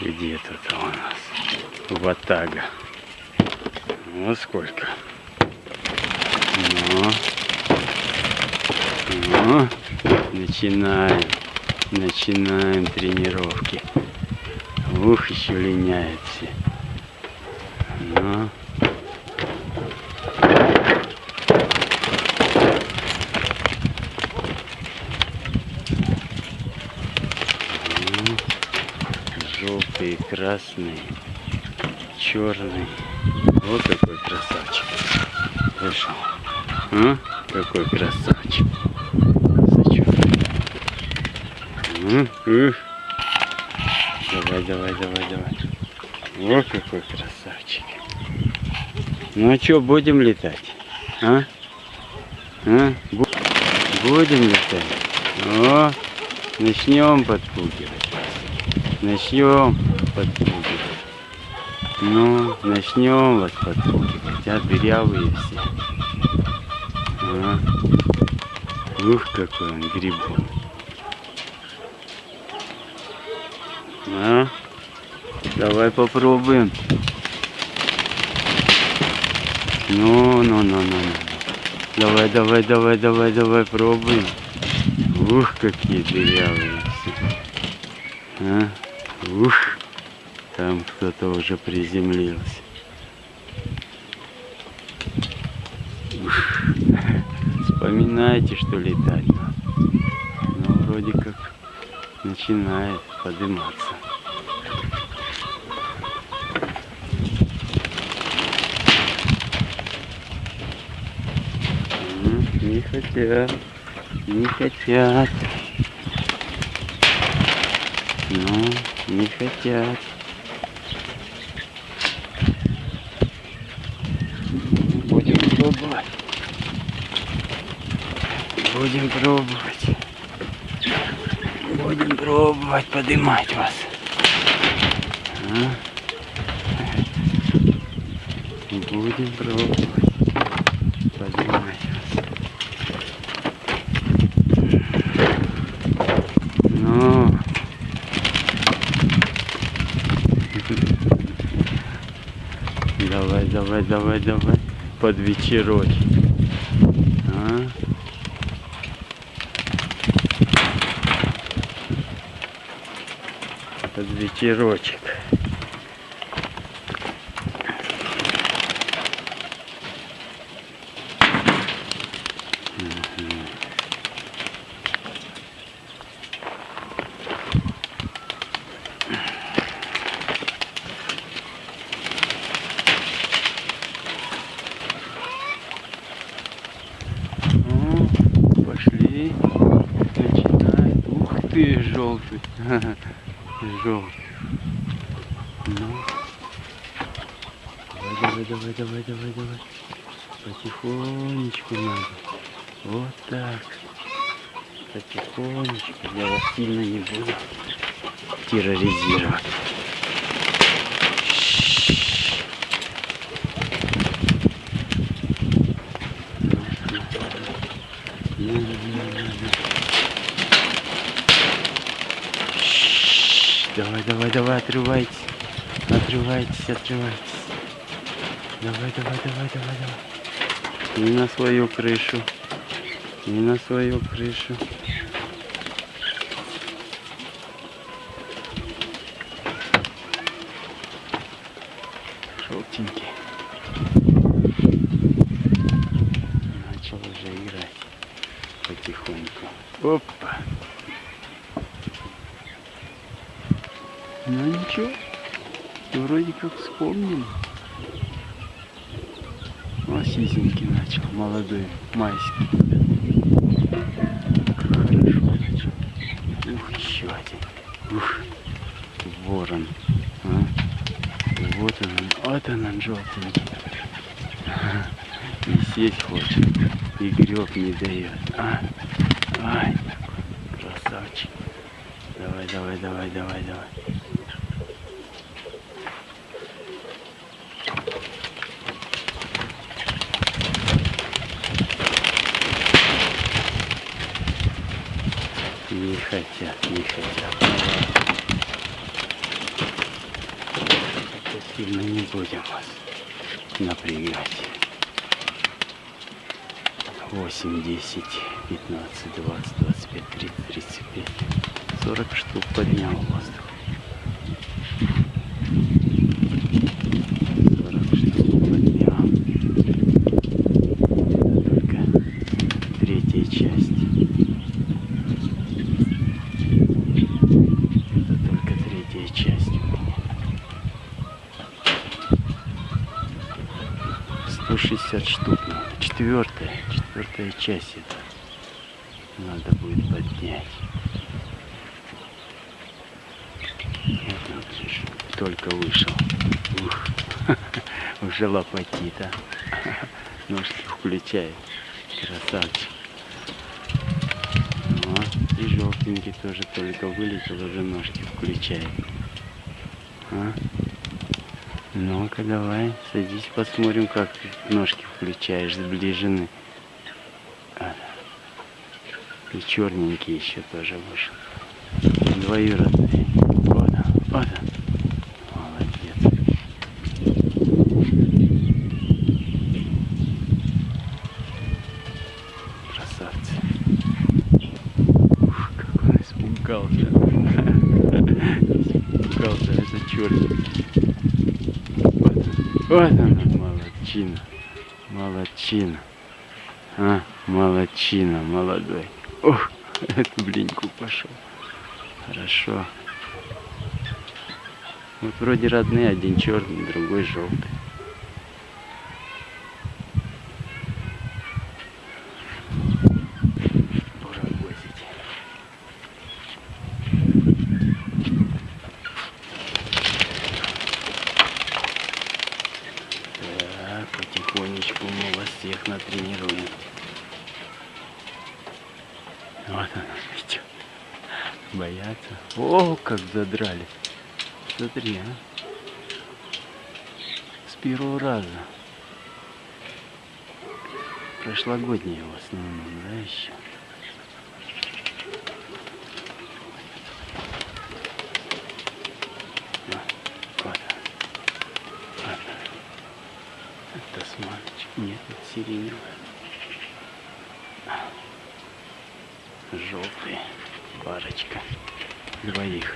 Где тут у нас? Ватага. Вот сколько. Ну. Ну. Начинаем. Начинаем тренировки. Ух, еще линяет все. Ну. Ну. Желтый, красный, черный. Вот какой красавчик. Слышал? А? Какой красавчик. Давай, давай, давай, давай. Вот какой красавчик. Ну а что, будем летать? А? А? Бу- Будем летать? О, начнем подпугивать. Начнем подпугивать. Ну, начнем вас подпугивать, а дырявые все. А? Ух, какой он грибун. А? Давай попробуем. Ну, ну, ну, ну, ну. Давай, давай, давай, давай, давай, пробуем. Ух, какие дырявые все. А? Ух, там кто-то уже приземлился. Ух. Вспоминайте, что летать надо. Ну, вроде как начинает подниматься. Не хотят, не хотят. Ну, не хотят. Будем пробовать. Будем пробовать. Будем пробовать поднимать вас. А? Будем пробовать поднимать вас. Ну. Давай, давай, давай. Под вечерочек. А? Под вечерочек. Мгм. Ну, пошли. Начинает. Ух ты, желтый. Желтый. Ну. Давай, давай, давай, давай, давай, давай. Потихонечку надо. Вот так. Потихонечку. Я вас сильно не буду терроризировать. Ну, ну, ну, ну, ну. Шш, Давай, давай, отрывайтесь. Отрывайтесь, отрывайтесь. Давай, давай, давай, давай, давай. Не на свою крышу. Не на свою крышу. Желтенький. Начал уже играть потихоньку. Опа. Ну ничего, вроде как вспомнил. О, сизенький начал, молодой, майский. Как хорошо начал. Ух, еще один. Ух, ворон. А? Вот он, вот он, он желтенький. И сесть хочет, и греб не дает. А? Ай, красавчик. Давай, давай, давай, давай, давай. Не хотят, не хотят. Это сильно не будем вас напрягать. 8, 10, 15, 20, 25, 30, 35, 40 штук поднял воздух. 40 штук поднял. Это только третья часть. Это только третья часть у меня. 160 штук. Четвертая, четвертая часть это надо будет поднять. Вот только вышел. Ух, уже лопатит, а. Ножки включает. Красавчик. Вот. И желтенький тоже только вылетел, уже ножки включает. А? Ну-ка, давай, садись, посмотрим, как ножки включаешь сближены. А, и черненький еще тоже вышел. Двоюродный. Вот он, вот он. Молодец. Красавцы. Ух, как он испугался. Испугался, это черненький. Вот она, молодчина. Молодчина. А, молодчина, молодой. Ох, эту блиньку пошел. Хорошо. Вот вроде родные, один черный, другой желтый. Паровозить. Так, потихонечку мы вас всех натренируем. Вот она идет. Боятся. О, как задрали. Смотри, а. С первого раза. Прошлогодние в основном, да, еще. Вот. Это смарочек. Нет, это сиреневая.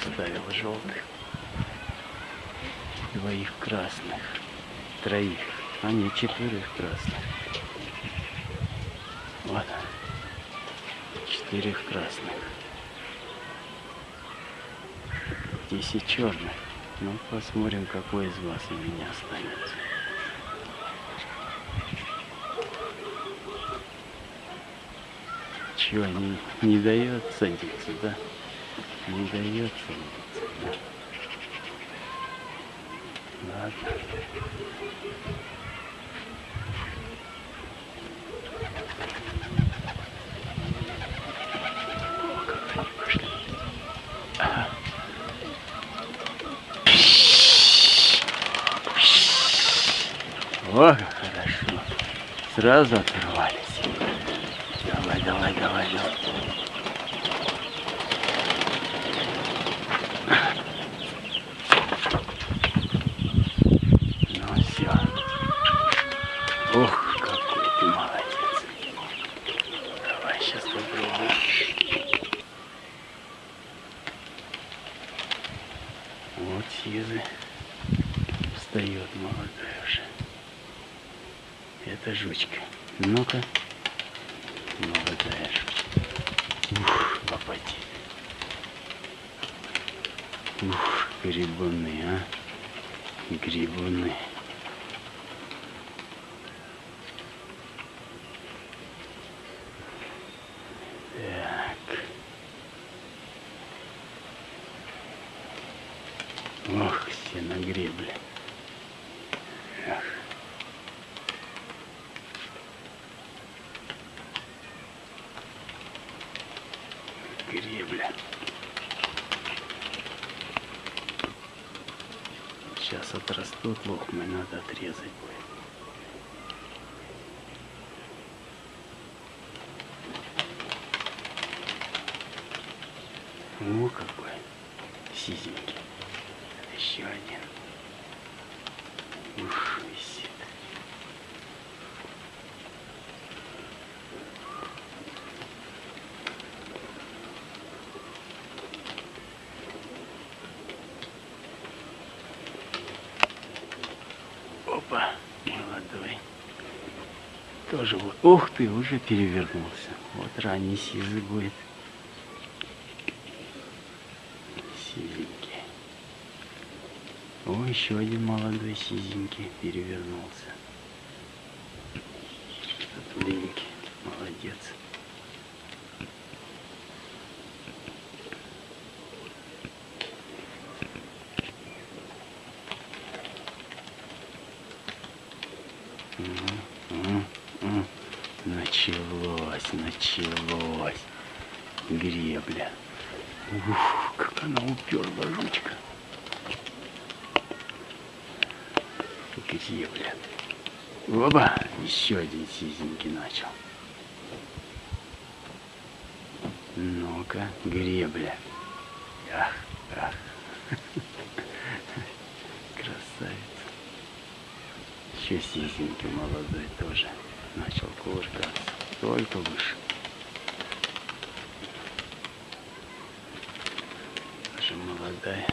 Оставил желтых. Двоих красных. Троих. А нет, четверых красных. Вот. Четырех красных. Десять черных. Ну, посмотрим, какой из вас у меня останется. Чего, не, не дает садиться, да? Не дает садиться, да? Ладно. О, как хорошо. Сразу оторвались. Давай, давай, давай, давай. Ну все. Ох, какой ты молодец. Давай сейчас попробуем. Сизы встает молодая уже. Это жучка. Ну-ка. Молодая жучка. Ух, лопати. Ух, грибуны, а. Грибуны. Так. Ох, все на гребле. Эх. Гребля. Сейчас отрастут лохмы, надо отрезать будет. О, какой сизенький. Еще один. Ух, висит. Опа, молодой. Тоже вот. Ух ты, уже перевернулся. Вот ранний сизый будет. Сизенький. О, еще один молодой сизенький перевернулся. Татуленький. Молодец. Началось, началось. Гребля. Ух, как она уперла жучка. Гребля. Оба, еще один сизенький начал. Ну-ка, гребля. Ах, ах. Красавица. Еще сизенький молодой тоже начал кувыркаться. Только выше. Тоже молодая.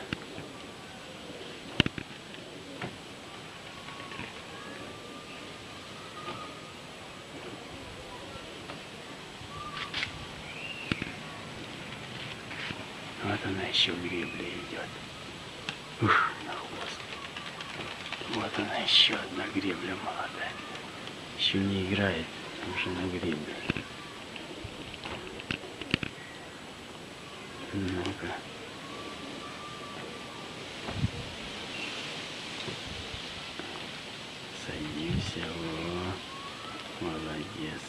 Вот она еще в гребле идет. Ух, на хвост. Вот она еще одна гребля молодая. Еще не играет, уже на гребле. Ну-ка. Садимся. О, молодец.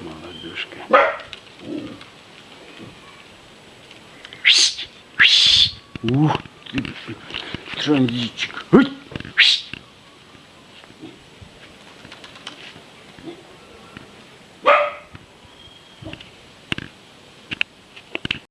Молодушка. Ух ты, транзитчик. Ой!